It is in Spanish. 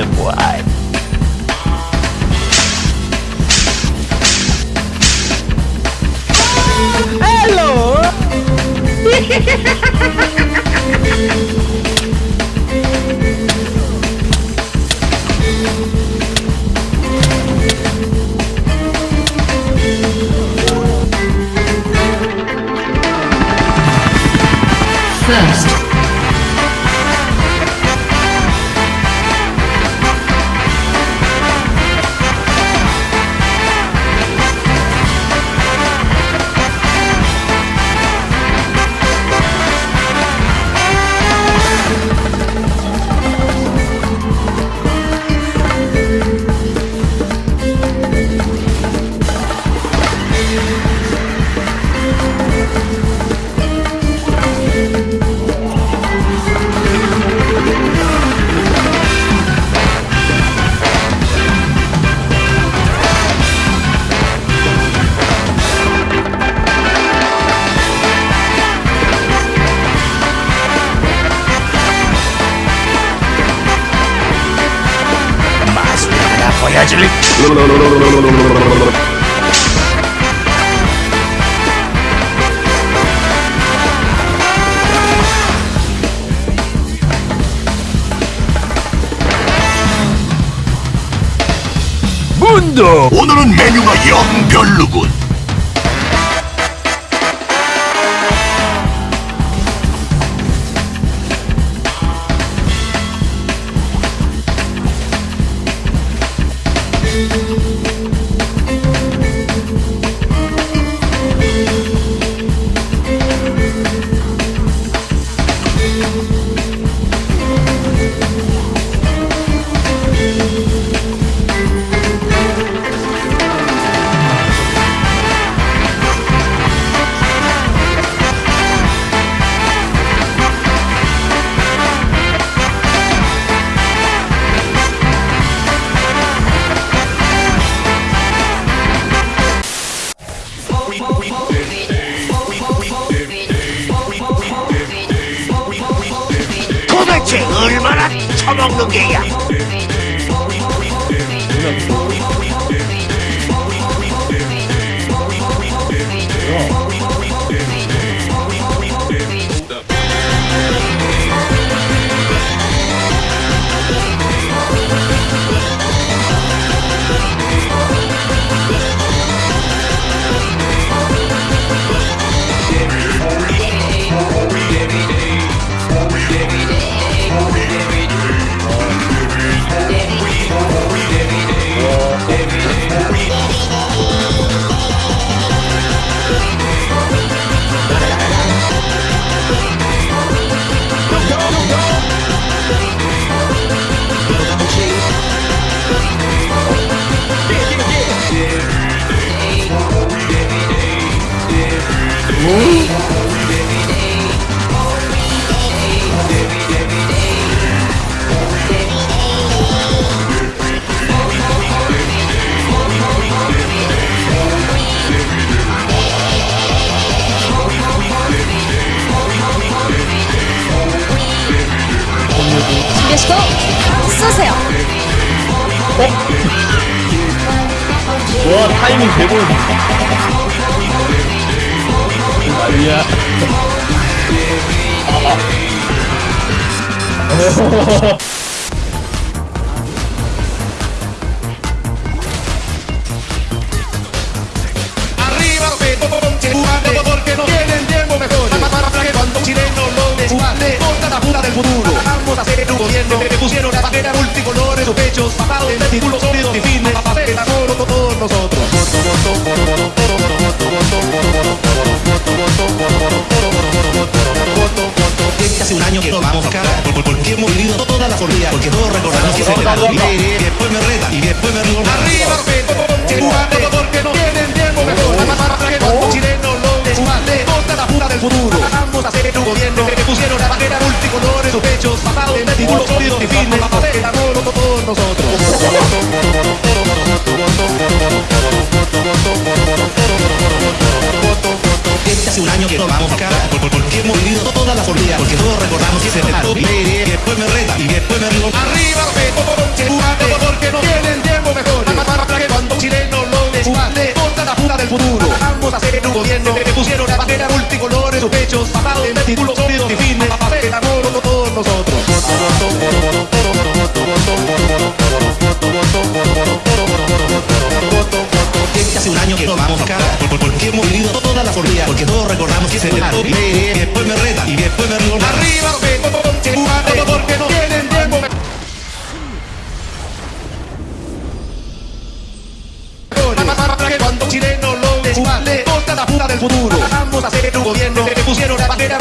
live. Hello! First 문도 오늘은 메뉴가 영 별로군. 대체 얼마나 처먹는 게야? 계속 쏘세요 어? 와 타이밍 개볼다 이야 아. Hace un año que no vamos a por- Porque hemos vivido todas las días Porque todos recordamos que se verano Y después me retan Y después me río Arriba Chirumate, porque no tienen tiempo mejor. Para que cuando un chileno lo desguande, corta la puta del futuro. Vamos a hacer un gobierno que pusieron la bandera multicolores, sus pechos pasados de títulos sólidos y firmes. Para hacer amor con todos nosotros. porque hemos vivido todas las hormigas, porque todos recordamos que se me y después me reta y después me río. Arriba, porque porque no tienen tiempo mejor. Para cuando un chileno lo desguaste, la puta del futuro. Vamos a hacer un gobierno que pusieron la bandera multicolor en sus pechos, pasado en títulos sólidos y firmes, para hacer el amor con todos nosotros. Hace un año que no vamos cara, de las porque todos recordamos que se le y después me reta, y después me río. Arriba, porque, porque no tienen tiempo. Cuando chileno lo desvale, toda la puta del futuro. Vamos a hacer un gobierno que pusieron la bandera